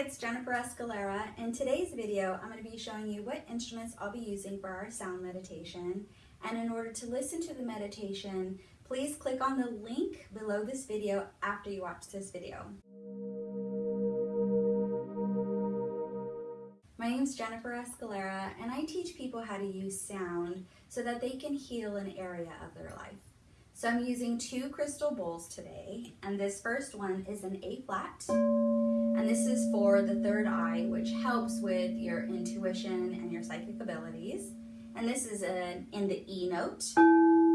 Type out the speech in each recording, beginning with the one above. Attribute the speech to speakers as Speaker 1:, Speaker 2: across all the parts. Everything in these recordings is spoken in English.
Speaker 1: it's Jennifer Escalera. In today's video, I'm going to be showing you what instruments I'll be using for our sound meditation. And in order to listen to the meditation, please click on the link below this video after you watch this video. My name is Jennifer Escalera, and I teach people how to use sound so that they can heal an area of their life. So I'm using two crystal bowls today, and this first one is an A flat, and this is for the third eye, which helps with your intuition and your psychic abilities. And this is in the E note.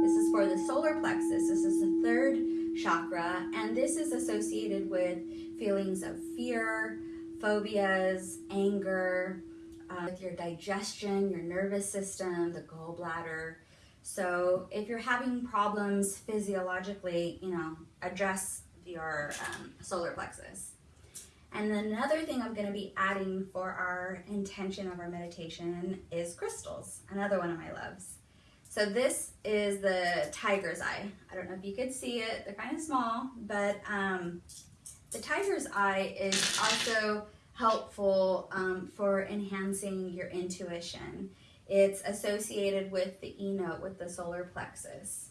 Speaker 1: This is for the solar plexus. This is the third chakra, and this is associated with feelings of fear, phobias, anger, uh, with your digestion, your nervous system, the gallbladder, so if you're having problems physiologically, you know, address your um, solar plexus. And then another thing I'm going to be adding for our intention of our meditation is crystals, another one of my loves. So this is the tiger's eye. I don't know if you could see it, they're kind of small, but um, the tiger's eye is also helpful um, for enhancing your intuition. It's associated with the E note, with the solar plexus.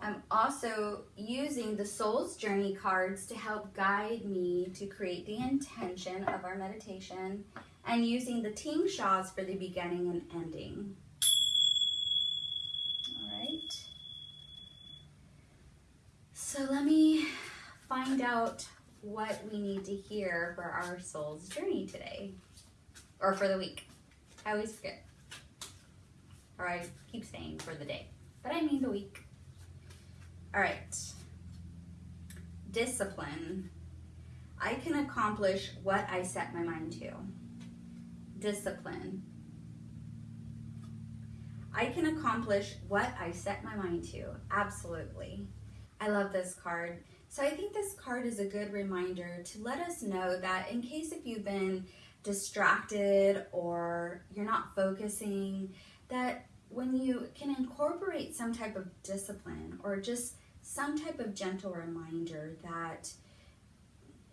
Speaker 1: I'm also using the Soul's Journey cards to help guide me to create the intention of our meditation and using the tingshas for the beginning and ending. All right. So let me find out what we need to hear for our soul's journey today or for the week. I always forget or I keep saying for the day, but I mean the week. All right. Discipline. I can accomplish what I set my mind to. Discipline. I can accomplish what I set my mind to. Absolutely. I love this card. So I think this card is a good reminder to let us know that in case if you've been distracted or you're not focusing, that when you can incorporate some type of discipline or just some type of gentle reminder that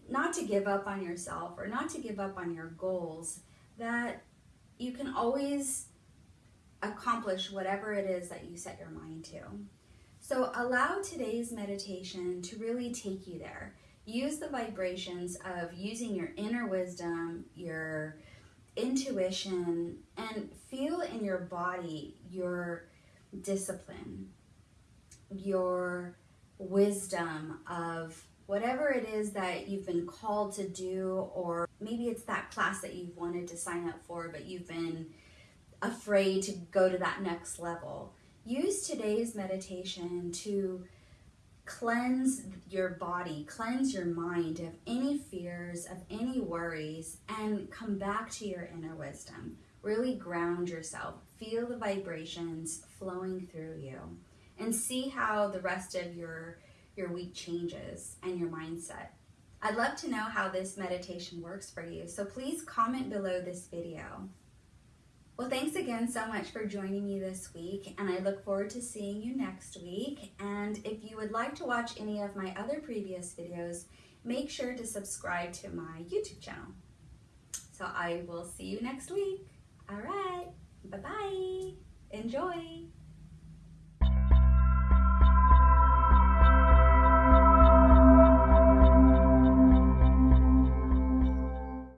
Speaker 1: not to give up on yourself or not to give up on your goals, that you can always accomplish whatever it is that you set your mind to. So allow today's meditation to really take you there. Use the vibrations of using your inner wisdom, your intuition and feel in your body your discipline, your wisdom of whatever it is that you've been called to do, or maybe it's that class that you've wanted to sign up for, but you've been afraid to go to that next level. Use today's meditation to cleanse your body, cleanse your mind of any fears, of any worries, and come back to your inner wisdom. Really ground yourself. Feel the vibrations flowing through you and see how the rest of your, your week changes and your mindset. I'd love to know how this meditation works for you, so please comment below this video. Well, thanks again so much for joining me this week, and I look forward to seeing you next week. And if you would like to watch any of my other previous videos, make sure to subscribe to my YouTube channel. So I will see you next week. All right, bye-bye. Enjoy.